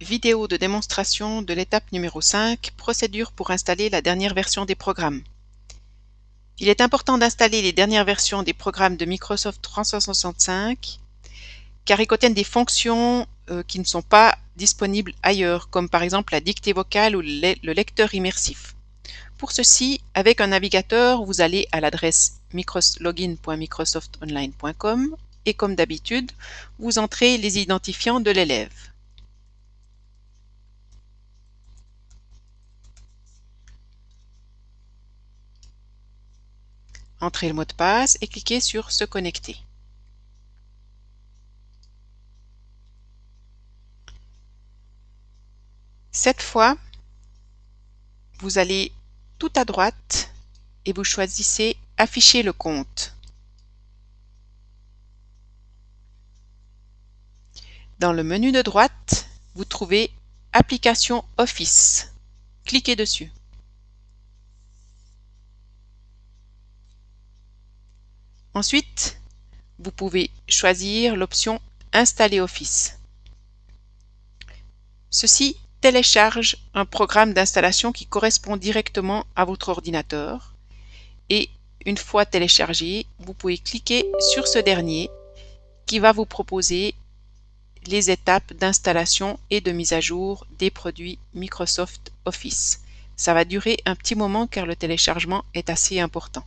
Vidéo de démonstration de l'étape numéro 5, procédure pour installer la dernière version des programmes. Il est important d'installer les dernières versions des programmes de Microsoft 365 car ils contiennent des fonctions euh, qui ne sont pas disponibles ailleurs, comme par exemple la dictée vocale ou le lecteur immersif. Pour ceci, avec un navigateur, vous allez à l'adresse login.microsoftonline.com et comme d'habitude, vous entrez les identifiants de l'élève. Entrez le mot de passe et cliquez sur Se connecter. Cette fois, vous allez tout à droite et vous choisissez Afficher le compte. Dans le menu de droite, vous trouvez Application Office. Cliquez dessus. Ensuite, vous pouvez choisir l'option Installer Office. Ceci télécharge un programme d'installation qui correspond directement à votre ordinateur et une fois téléchargé, vous pouvez cliquer sur ce dernier qui va vous proposer les étapes d'installation et de mise à jour des produits Microsoft Office. Ça va durer un petit moment car le téléchargement est assez important.